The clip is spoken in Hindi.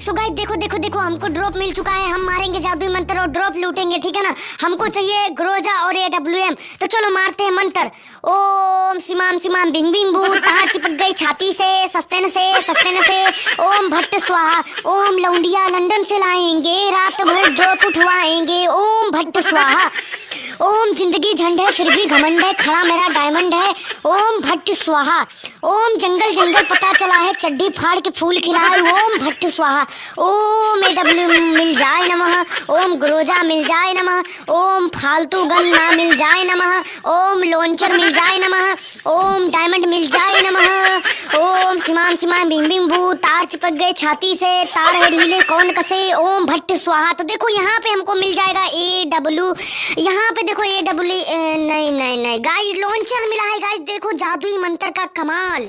सो गाइस देखो देखो देखो, हमको ड्रॉप मिल चुका है। हम मारेंगे जादुई मंत्र और ड्रॉप लूटेंगे, ठीक है ना? हमको चाहिए ग्रोजा और ए डब्ल्यू एम तो चलो, मारते हैं मंत्र। ओम सिमाम सिमाम, बिंग बिंग बू तार चिपक गई छाती से? सस्तेन से सस्तेन से। ओम भट्ट, स्वाहा। ओम लौंडिया, लंदन से लाएँगे। रात भर ड्रॉप उठवाएँगे। ओम भट्ट, स्वाहा। ओम ज़िंदगी झंड है फिर भी घमंड है, खड़ा मेरा डायमंड है। ओम भट्ट स्वाहा, ओम जंगल जंगल पता चला है, चड्डी फाड़ के फूल खिलाए, ओम भट्ट स्वाहा। ओम ए डब्ल्यू मिल जाए नमः, ओम ग्रोजा मिल जाए नमः, ओम फालतू गन ना मिल जाए नमः, ओम लॉन्चर मिल जाए नमः, ओम डायमंड मिल जाए नमः। ओम सिमाम सिमाम बिम बिम बू तार चिपक गए छाती से, तार है ढीले, कौन कसे, ओम भट्ट स्वाहा। तो देखो, यहाँ पे हमको मिल जाएगा ए डब्लू यहाँ पे देखो ए डब्ल्यू नहीं नहीं नहीं गाइस लॉन्चर मिला है गाइस देखो, जादुई मंत्र का कमाल।